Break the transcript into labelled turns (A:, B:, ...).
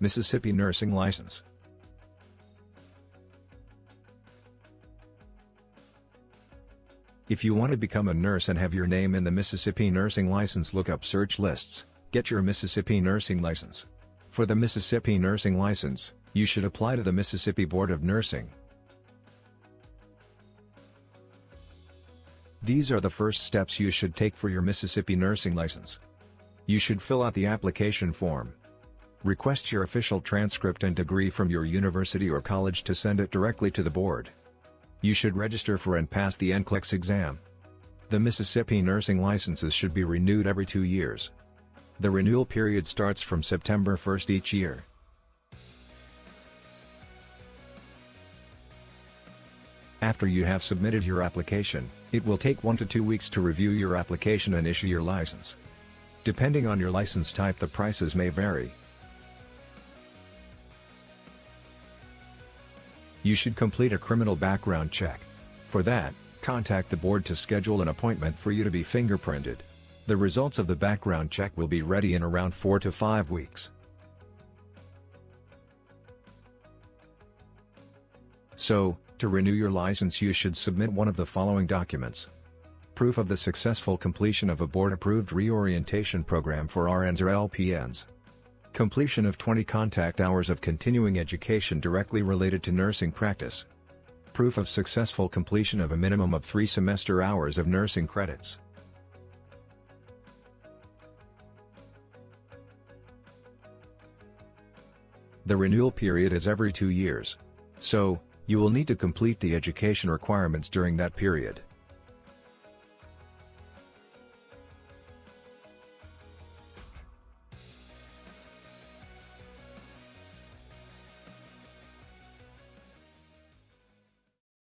A: Mississippi Nursing License. If you want to become a nurse and have your name in the Mississippi Nursing License look up search lists, get your Mississippi Nursing License. For the Mississippi Nursing License, you should apply to the Mississippi Board of Nursing. These are the first steps you should take for your Mississippi Nursing License. You should fill out the application form. Request your official transcript and degree from your university or college to send it directly to the board. You should register for and pass the NCLEX exam. The Mississippi nursing licenses should be renewed every two years. The renewal period starts from September 1st each year. After you have submitted your application, it will take one to two weeks to review your application and issue your license. Depending on your license type the prices may vary. You should complete a criminal background check. For that, contact the board to schedule an appointment for you to be fingerprinted. The results of the background check will be ready in around 4 to 5 weeks. So, to renew your license you should submit one of the following documents. Proof of the successful completion of a board-approved reorientation program for RNs or LPNs. Completion of 20 contact hours of continuing education directly related to nursing practice. Proof of successful completion of a minimum of 3 semester hours of nursing credits. The renewal period is every two years. So, you will need to complete the education requirements during that period.